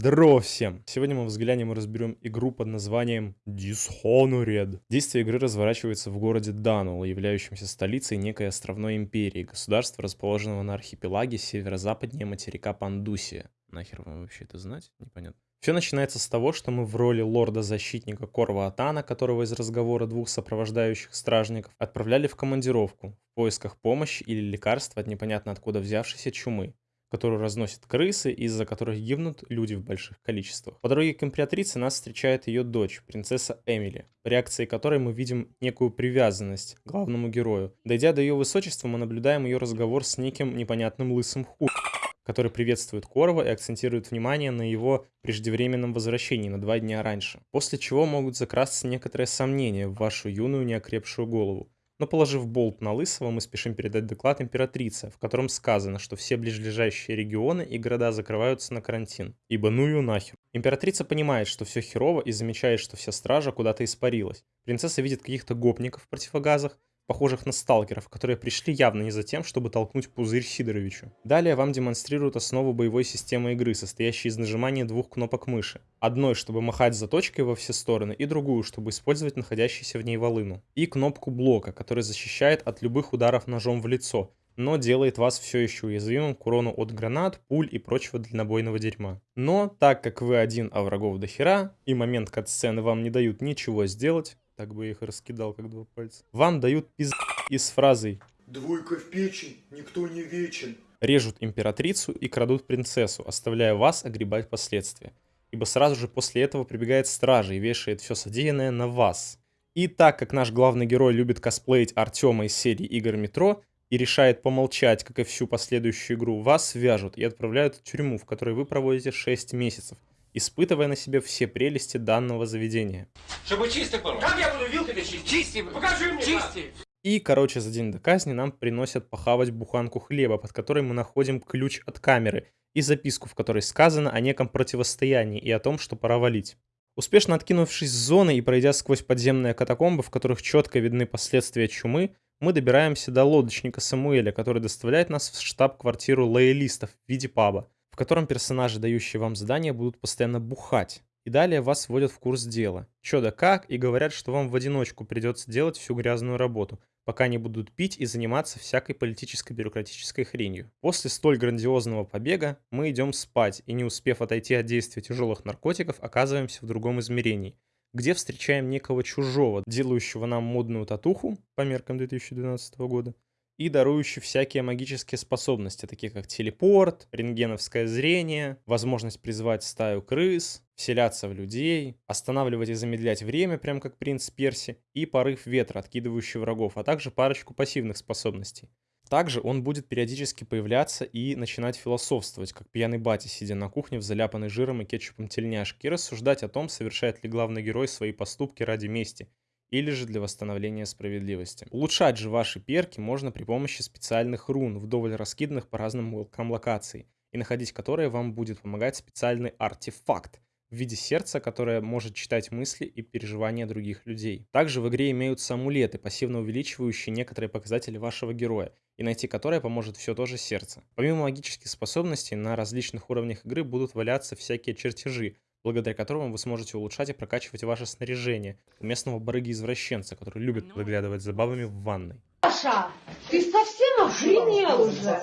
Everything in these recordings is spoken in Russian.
Здорово всем! Сегодня мы взглянем и разберем игру под названием Dishonored. Действие игры разворачивается в городе Данул, являющемся столицей некой островной империи, государства, расположенного на архипелаге северо-западнее материка Пандусия. Нахер вам вообще это знать? Непонятно. Все начинается с того, что мы в роли лорда-защитника Корва Атана, которого из разговора двух сопровождающих стражников, отправляли в командировку в поисках помощи или лекарства от непонятно откуда взявшейся чумы которую разносят крысы, из-за которых гибнут люди в больших количествах. По дороге к императрице нас встречает ее дочь, принцесса Эмили, в реакции которой мы видим некую привязанность к главному герою. Дойдя до ее высочества, мы наблюдаем ее разговор с неким непонятным лысым ху который приветствует Корова и акцентирует внимание на его преждевременном возвращении на два дня раньше. После чего могут закрасться некоторые сомнения в вашу юную неокрепшую голову. Но положив болт на Лысого, мы спешим передать доклад императрице, в котором сказано, что все ближайшие регионы и города закрываются на карантин. Ибо ну ее нахер. Императрица понимает, что все херово и замечает, что вся стража куда-то испарилась. Принцесса видит каких-то гопников в противогазах, похожих на сталкеров, которые пришли явно не за тем, чтобы толкнуть пузырь Сидоровичу. Далее вам демонстрируют основу боевой системы игры, состоящей из нажимания двух кнопок мыши. Одной, чтобы махать заточкой во все стороны, и другую, чтобы использовать находящийся в ней волыну. И кнопку блока, который защищает от любых ударов ножом в лицо, но делает вас все еще уязвимым к урону от гранат, пуль и прочего дальнобойного дерьма. Но, так как вы один, а врагов до хера, и момент кат-сцены вам не дают ничего сделать, так бы я их раскидал, как два пальца. Вам дают пиз... и с фразой «Двойка в печень, никто не вечен». Режут императрицу и крадут принцессу, оставляя вас огребать последствия. Ибо сразу же после этого прибегает стража и вешает все содеянное на вас. И так как наш главный герой любит косплеить Артема из серии игр Метро и решает помолчать, как и всю последующую игру, вас свяжут и отправляют в тюрьму, в которой вы проводите 6 месяцев, испытывая на себе все прелести данного заведения. Чтобы чисто было. Как я буду вилкой чистить? Чисти, Покажи мне чисти. И, короче, за день до казни нам приносят похавать буханку хлеба, под которой мы находим ключ от камеры и записку, в которой сказано о неком противостоянии и о том, что пора валить. Успешно откинувшись с зоны и пройдя сквозь подземные катакомбы, в которых четко видны последствия чумы, мы добираемся до лодочника Самуэля, который доставляет нас в штаб-квартиру лоялистов в виде паба котором персонажи, дающие вам задания, будут постоянно бухать. И далее вас вводят в курс дела. Чё да как, и говорят, что вам в одиночку придется делать всю грязную работу, пока не будут пить и заниматься всякой политической бюрократической хренью. После столь грандиозного побега мы идем спать, и не успев отойти от действия тяжелых наркотиков, оказываемся в другом измерении, где встречаем некого чужого, делающего нам модную татуху по меркам 2012 года, и дарующий всякие магические способности, такие как телепорт, рентгеновское зрение, возможность призвать стаю крыс, вселяться в людей, останавливать и замедлять время, прям как принц Перси, и порыв ветра, откидывающий врагов, а также парочку пассивных способностей. Также он будет периодически появляться и начинать философствовать, как пьяный батя, сидя на кухне в заляпанной жиром и кетчупом тельняшке, и рассуждать о том, совершает ли главный герой свои поступки ради мести, или же для восстановления справедливости. Улучшать же ваши перки можно при помощи специальных рун, вдоволь раскиданных по разным уголкам локаций, и находить которые вам будет помогать специальный артефакт в виде сердца, которое может читать мысли и переживания других людей. Также в игре имеются амулеты, пассивно увеличивающие некоторые показатели вашего героя, и найти которые поможет все то же сердце. Помимо магических способностей, на различных уровнях игры будут валяться всякие чертежи, благодаря которому вы сможете улучшать и прокачивать ваше снаряжение у местного барыги-извращенца, который любит Ну. выглядывать за бабами в ванной. Саша, ты совсем охренел уже?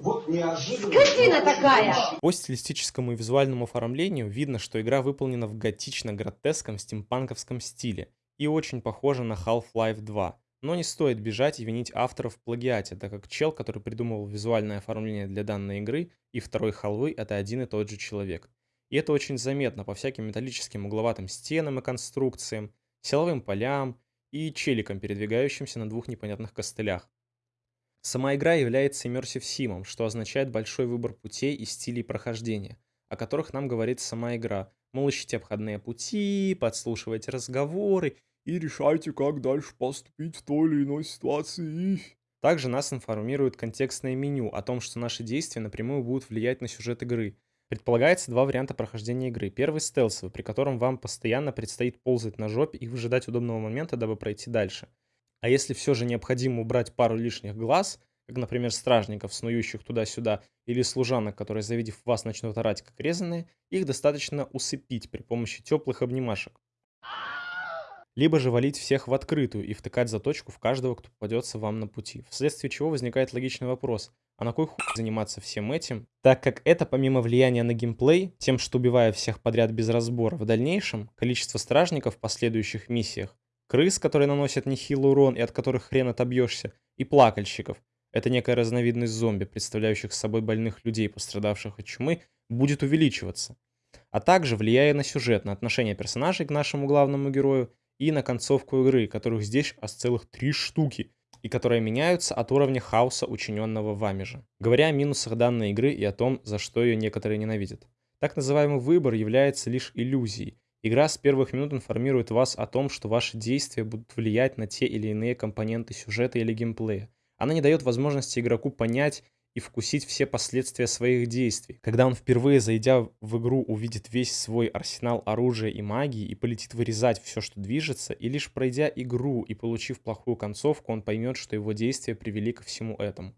Вот неожиданно. Скотина такая! По стилистическому и визуальному оформлению видно, что игра выполнена в готично-гротеском стимпанковском стиле и очень похожа на Half-Life 2. Но не стоит бежать и винить авторов в плагиате, так как чел, который придумывал визуальное оформление для данной игры, и второй халвы — это один и тот же человек. И это очень заметно по всяким металлическим угловатым стенам и конструкциям, силовым полям и челикам, передвигающимся на двух непонятных костылях. Сама игра является immersive симом, что означает большой выбор путей и стилей прохождения, о которых нам говорит сама игра. Мол, ищите обходные пути, подслушивайте разговоры и решайте, как дальше поступить в той или иной ситуации. Также нас информирует контекстное меню о том, что наши действия напрямую будут влиять на сюжет игры. Предполагается два варианта прохождения игры. Первый стелсовый, при котором вам постоянно предстоит ползать на жопе и выжидать удобного момента, дабы пройти дальше. А если все же необходимо убрать пару лишних глаз, как, например, стражников, снующих туда-сюда, или служанок, которые, завидев вас, начнут орать как резаные, их достаточно усыпить при помощи теплых обнимашек. Либо же валить всех в открытую и втыкать заточку в каждого, кто попадется вам на пути. Вследствие чего возникает логичный вопрос, а на кой хуй заниматься всем этим? Так как это помимо влияния на геймплей, тем, что убивая всех подряд без разбора, в дальнейшем количество стражников в последующих миссиях, крыс, которые наносят нехилый урон и от которых хрен отобьешься, и плакальщиков, это некая разновидность зомби, представляющих собой больных людей, пострадавших от чумы, будет увеличиваться. А также влияя на сюжет, на отношение персонажей к нашему главному герою и на концовку игры, которых здесь аж целых три штуки, и которые меняются от уровня хаоса, учиненного вами же. Говоря о минусах данной игры и о том, за что ее некоторые ненавидят. Так называемый выбор является лишь иллюзией. Игра с первых минут информирует вас о том, что ваши действия будут влиять на те или иные компоненты сюжета или геймплея. Она не дает возможности игроку понять и вкусить все последствия своих действий. Когда он впервые, зайдя в игру, увидит весь свой арсенал оружия и магии и полетит вырезать все, что движется, и лишь пройдя игру и получив плохую концовку, он поймет, что его действия привели ко всему этому.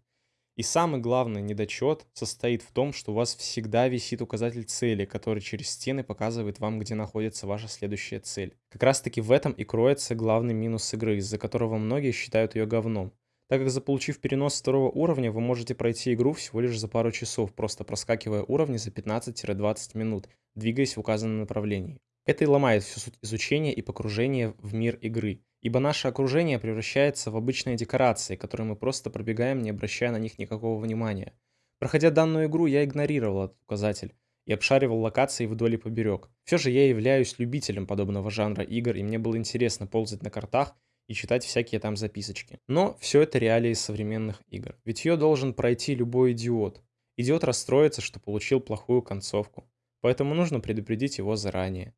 И самый главный недочет состоит в том, что у вас всегда висит указатель цели, который через стены показывает вам, где находится ваша следующая цель. Как раз таки в этом и кроется главный минус игры, из-за которого многие считают ее говном так как заполучив перенос второго уровня, вы можете пройти игру всего лишь за пару часов, просто проскакивая уровни за 15-20 минут, двигаясь в указанном направлении. Это и ломает всю суть изучения и погружения в мир игры, ибо наше окружение превращается в обычные декорации, которые мы просто пробегаем, не обращая на них никакого внимания. Проходя данную игру, я игнорировал этот указатель и обшаривал локации вдоль и поберег. Все же я являюсь любителем подобного жанра игр, и мне было интересно ползать на картах и читать всякие там записочки. Но все это реалии современных игр. Ведь ее должен пройти любой идиот. Идиот расстроится, что получил плохую концовку. Поэтому нужно предупредить его заранее.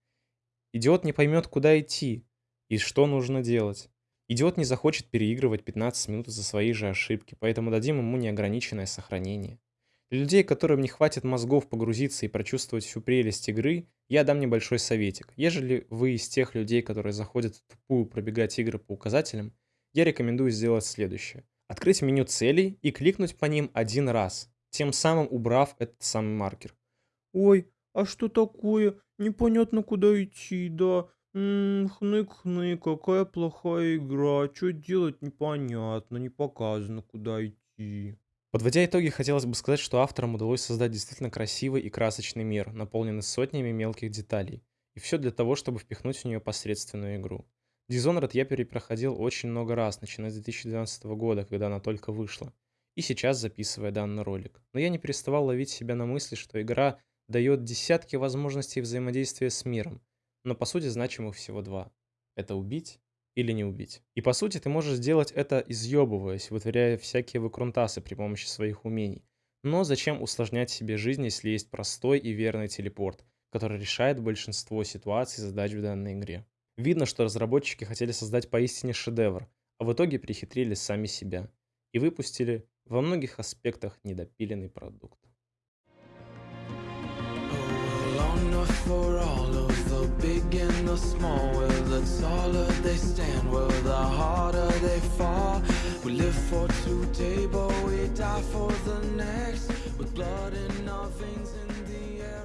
Идиот не поймет, куда идти и что нужно делать. Идиот не захочет переигрывать 15 минут за свои же ошибки, поэтому дадим ему неограниченное сохранение. Для людей, которым не хватит мозгов погрузиться и прочувствовать всю прелесть игры, я дам небольшой советик. Ежели вы из тех людей, которые заходят в тупую пробегать игры по указателям, я рекомендую сделать следующее. Открыть меню целей и кликнуть по ним один раз, тем самым убрав этот самый маркер. Ой, а что такое? Непонятно куда идти, да? Хнык-хны, какая плохая игра. Что делать непонятно, не показано куда идти. Подводя итоги, хотелось бы сказать, что авторам удалось создать действительно красивый и красочный мир, наполненный сотнями мелких деталей. И все для того, чтобы впихнуть в нее посредственную игру. Dishonored я перепроходил очень много раз, начиная с 2012 года, когда она только вышла. И сейчас записывая данный ролик. Но я не переставал ловить себя на мысли, что игра дает десятки возможностей взаимодействия с миром, но по сути значимых всего два. Это убить или не убить. И по сути ты можешь сделать это изъебываясь, вытворяя всякие выкрунтасы при помощи своих умений. Но зачем усложнять себе жизнь, если есть простой и верный телепорт, который решает большинство ситуаций и задач в данной игре. Видно, что разработчики хотели создать поистине шедевр, а в итоге перехитрили сами себя и выпустили во многих аспектах недопиленный продукт. Oh, the small Well, the taller they stand Well, the harder they fall We live for today But we die for the next. With blood in our veins in the air